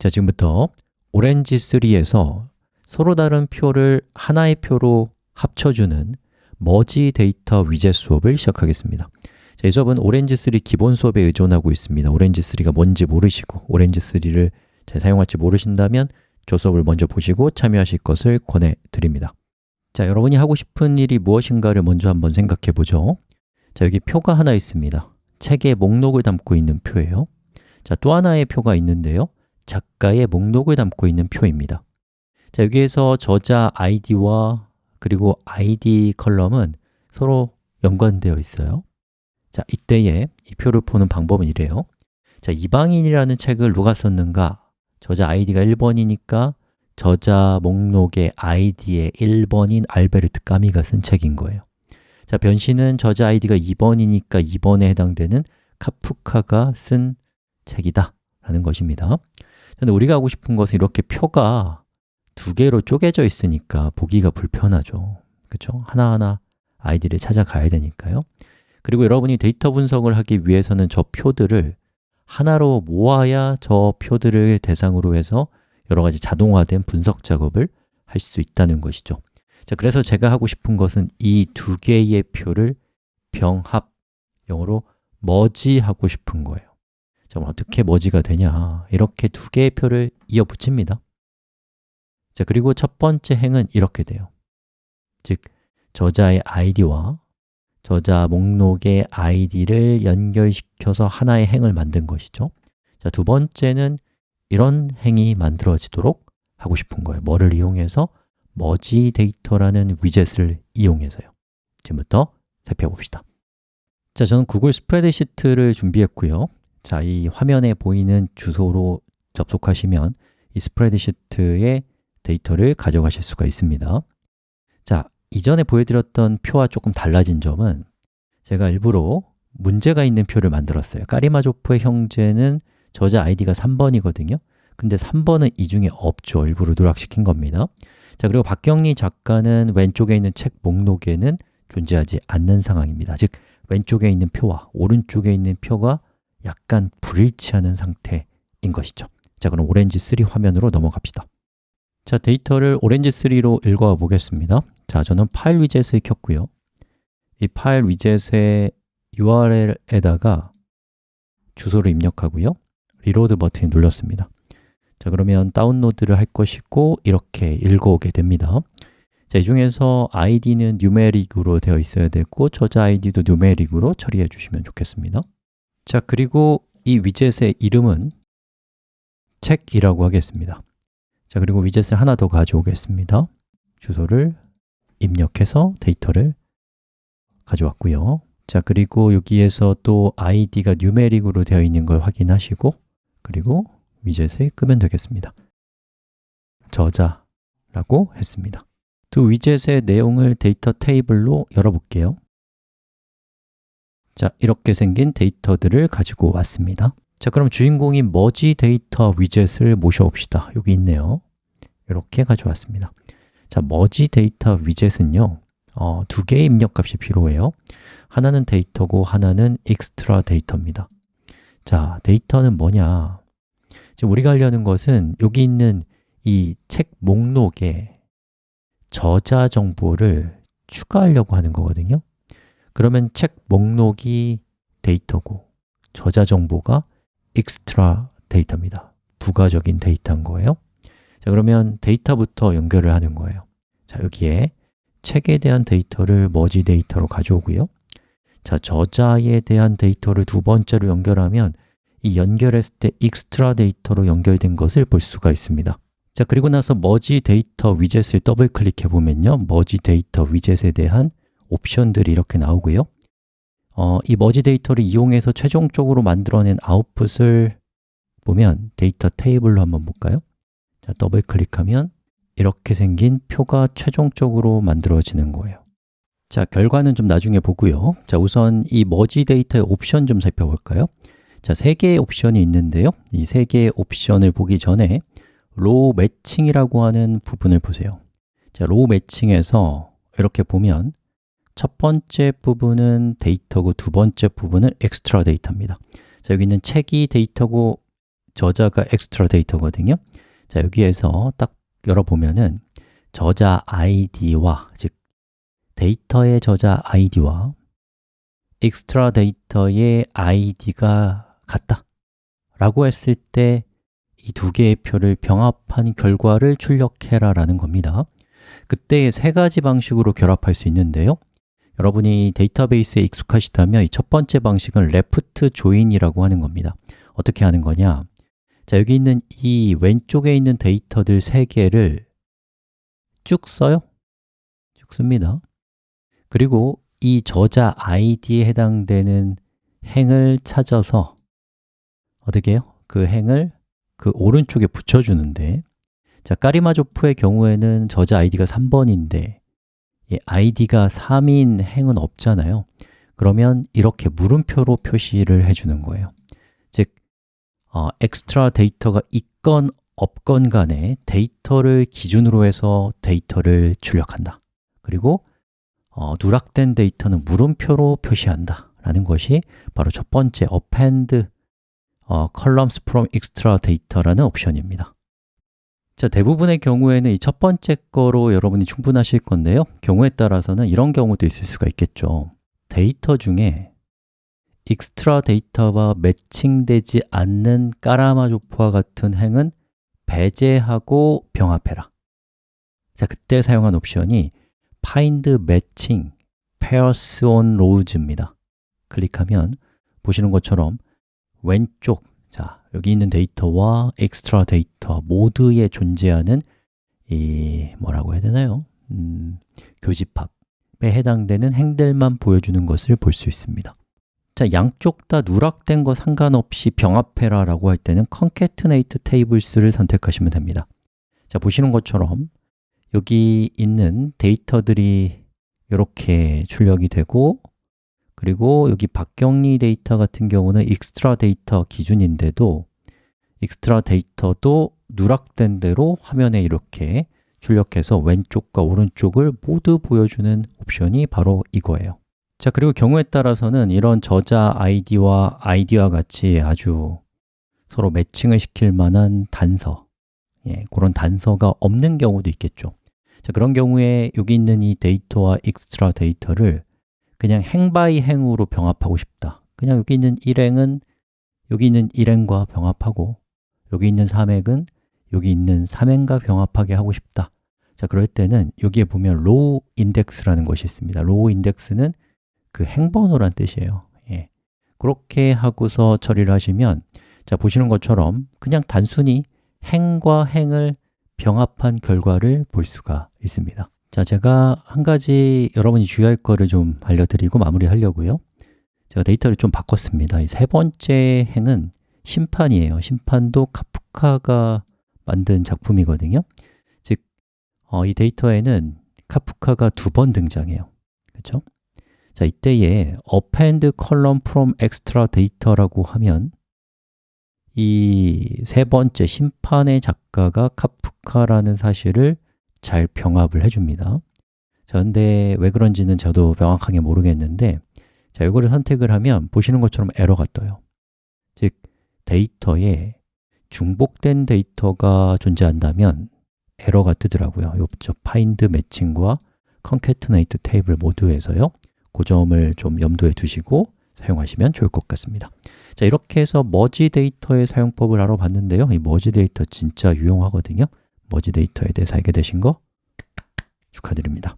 자, 지금부터 오렌지 3에서 서로 다른 표를 하나의 표로 합쳐주는 머지 데이터 위젯 수업을 시작하겠습니다. 자, 이 수업은 오렌지 3 기본 수업에 의존하고 있습니다. 오렌지 3가 뭔지 모르시고 오렌지 3를 잘 사용할지 모르신다면 저 수업을 먼저 보시고 참여하실 것을 권해드립니다. 자, 여러분이 하고 싶은 일이 무엇인가를 먼저 한번 생각해 보죠. 자, 여기 표가 하나 있습니다. 책의 목록을 담고 있는 표예요. 자, 또 하나의 표가 있는데요 작가의 목록을 담고 있는 표입니다. 자, 여기에서 저자 id와 그리고 id 컬럼은 서로 연관되어 있어요. 자, 이때에 이 표를 푸는 방법은 이래요. 자, 이방인이라는 책을 누가 썼는가? 저자 id가 1번이니까 저자 목록의 id의 1번인 알베르트 까미가 쓴 책인 거예요. 자, 변신은 저자 id가 2번이니까 2번에 해당되는 카프카가 쓴 책이다 라는 것입니다 근데 우리가 하고 싶은 것은 이렇게 표가 두 개로 쪼개져 있으니까 보기가 불편하죠. 그렇죠? 하나하나 아이디를 찾아가야 되니까요. 그리고 여러분이 데이터 분석을 하기 위해서는 저 표들을 하나로 모아야 저 표들을 대상으로 해서 여러 가지 자동화된 분석 작업을 할 수 있다는 것이죠. 자, 그래서 제가 하고 싶은 것은 이 두 개의 표를 병합, 영어로 머지하고 싶은 거예요 자, 어떻게 머지가 되냐. 이렇게 두 개의 표를 이어 붙입니다. 자, 그리고 첫 번째 행은 이렇게 돼요. 즉, 저자의 id와 저자 목록의 id를 연결시켜서 하나의 행을 만든 것이죠. 자, 두 번째는 이런 행이 만들어지도록 하고 싶은 거예요. 뭐를 이용해서? 머지 데이터라는 위젯을 이용해서요. 지금부터 살펴봅시다. 자, 저는 구글 스프레드시트를 준비했고요 자, 이 화면에 보이는 주소로 접속하시면 이 스프레드시트의 데이터를 가져가실 수가 있습니다. 자, 이전에 보여드렸던 표와 조금 달라진 점은 제가 일부러 문제가 있는 표를 만들었어요. 까리마조프의 형제는 저자 아이디가 3번이거든요. 근데 3번은 이 중에 없죠. 일부러 누락시킨 겁니다. 자, 그리고 박경리 작가는 왼쪽에 있는 책 목록에는 존재하지 않는 상황입니다. 즉, 왼쪽에 있는 표와 오른쪽에 있는 표가 약간 불일치하는 상태인 것이죠. 자, 그럼 오렌지 3 화면으로 넘어갑시다. 자, 데이터를 오렌지 3로 읽어 보겠습니다. 자, 저는 파일 위젯을 켰고요. 이 파일 위젯의 URL에다가 주소를 입력하고요. reload 버튼을 눌렀습니다. 자, 그러면 다운로드를 할 것이고 이렇게 읽어오게 됩니다. 자, 이 중에서 id는 numeric으로 되어 있어야 되고 저자 id도 numeric으로 처리해 주시면 좋겠습니다 자, 그리고 이 위젯의 이름은 책이라고 하겠습니다. 자, 그리고 위젯을 하나 더 가져오겠습니다. 주소를 입력해서 데이터를 가져왔고요. 자, 그리고 여기에서 또 id가 numeric으로 되어 있는 걸 확인하시고 그리고 위젯을 끄면 되겠습니다. 저자라고 했습니다. 두 위젯의 내용을 데이터 테이블로 열어볼게요 자, 이렇게 생긴 데이터들을 가지고 왔습니다. 자, 그럼 주인공인 머지 데이터 위젯을 모셔봅시다. 여기 있네요. 이렇게 가져왔습니다. 자, 머지 데이터 위젯은요 어, 두 개의 입력값이 필요해요. 하나는 데이터고 하나는 익스트라 데이터입니다. 자, 데이터는 뭐냐? 지금 우리가 하려는 것은 여기 있는 이 책 목록에 저자 정보를 추가하려고 하는 거거든요 그러면 책 목록이 데이터고 저자 정보가 extra 데이터입니다. 부가적인 데이터인 거예요. 자, 그러면 데이터부터 연결을 하는 거예요. 자, 여기에 책에 대한 데이터를 머지 데이터로 가져오고요. 자, 저자에 대한 데이터를 두 번째로 연결하면 이 연결했을 때 extra 데이터로 연결된 것을 볼 수가 있습니다. 자, 그리고 나서 머지 데이터 위젯을 더블 클릭해 보면요. 머지 데이터 위젯에 대한 옵션들이 이렇게 나오고요. 어, 이 머지 데이터를 이용해서 최종적으로 만들어낸 아웃풋을 보면 데이터 테이블로 한번 볼까요? 자, 더블 클릭하면 이렇게 생긴 표가 최종적으로 만들어지는 거예요. 자, 결과는 좀 나중에 보고요. 자, 우선 이 머지 데이터의 옵션 좀 살펴볼까요? 자, 세 개의 옵션이 있는데요. 이 세 개의 옵션을 보기 전에 row matching이라고 하는 부분을 보세요. 자, row matching에서 이렇게 보면 첫 번째 부분은 데이터고 두 번째 부분은 엑스트라 데이터입니다. 자, 여기 있는 책이 데이터고 저자가 extra 데이터거든요. 자, 여기에서 딱 열어보면은 저자 id와, 즉 데이터의 저자 id와 extra 데이터의 id가 같다 라고 했을 때 이 두 개의 표를 병합한 결과를 출력해라 라는 겁니다. 그때 세 가지 방식으로 결합할 수 있는데요 여러분이 데이터베이스에 익숙하시다면 이 첫 번째 방식은 left join이라고 하는 겁니다. 어떻게 하는 거냐? 자, 여기 있는 이 왼쪽에 있는 데이터들 세 개를 쭉 써요. 쭉 씁니다. 그리고 이 저자 id에 해당되는 행을 찾아서 어떻게 해요? 그 행을 그 오른쪽에 붙여주는데 자, 까라마조프의 경우에는 저자 id가 3번인데 이 id가 3인 행은 없잖아요. 그러면 이렇게 물음표로 표시를 해주는 거예요. 즉, 어, 엑스트라 데이터가 있건 없건 간에 데이터를 기준으로 해서 데이터를 출력한다. 그리고 어, 누락된 데이터는 물음표로 표시한다 라는 것이 바로 첫 번째 append 어, columns from extra data라는 옵션입니다 자, 대부분의 경우에는 이 첫 번째 거로 여러분이 충분하실 건데요. 경우에 따라서는 이런 경우도 있을 수가 있겠죠. 데이터 중에 익스트라 데이터와 매칭되지 않는 까라마조프와 같은 행은 배제하고 병합해라. 자, 그때 사용한 옵션이 find matching pairs on rows입니다. 클릭하면 보시는 것처럼 왼쪽, 자, 여기 있는 데이터와 엑스트라 데이터 모두에 존재하는 이 뭐라고 해야 되나요? 음, 교집합에 해당되는 행들만 보여주는 것을 볼 수 있습니다 자, 양쪽 다 누락된 거 상관없이 병합해라 라고 할 때는 concatenate tables를 선택하시면 됩니다 자, 보시는 것처럼 여기 있는 데이터들이 이렇게 출력이 되고 그리고 여기 박경리 데이터 같은 경우는 익스트라 데이터 기준인데도 익스트라 데이터도 누락된 대로 화면에 이렇게 출력해서 왼쪽과 오른쪽을 모두 보여주는 옵션이 바로 이거예요. 자, 그리고 경우에 따라서는 이런 저자 id와 id와 같이 아주 서로 매칭을 시킬 만한 단서 예, 그런 단서가 없는 경우도 있겠죠. 자, 그런 경우에 여기 있는 이 데이터와 익스트라 데이터를 그냥 행 by 행으로 병합하고 싶다. 그냥 여기 있는 1행은 여기 있는 1행과 병합하고 여기 있는 3행은 여기 있는 3행과 병합하게 하고 싶다. 자, 그럴 때는 여기에 보면 row index라는 것이 있습니다. row index는 그 행번호란 뜻이에요. 예. 그렇게 하고서 처리를 하시면 자, 보시는 것처럼 그냥 단순히 행과 행을 병합한 결과를 볼 수가 있습니다 자, 제가 한 가지 여러분이 주의할 거를 좀 알려드리고 마무리하려고요. 제가 데이터를 좀 바꿨습니다. 이 세 번째 행은 심판이에요. 심판도 카프카가 만든 작품이거든요. 즉, 어, 이 데이터에는 카프카가 두 번 등장해요. 그렇죠? 자, 이때에 append column from extra data라고 하면 이 세 번째 심판의 작가가 카프카라는 사실을 잘 병합을 해줍니다. 자, 근데 왜 그런지는 저도 명확하게 모르겠는데 자, 이거를 선택을 하면 보시는 것처럼 에러가 떠요. 즉, 데이터에 중복된 데이터가 존재한다면 에러가 뜨더라고요. 요 find matching과 concatenate table 모두에서요. 그 점을 좀 염두에 두시고 사용하시면 좋을 것 같습니다. 자, 이렇게 해서 머지 데이터의 사용법을 알아봤는데요. 이 merge data 진짜 유용하거든요 머지 데이터에 대해서 알게 되신 거 축하드립니다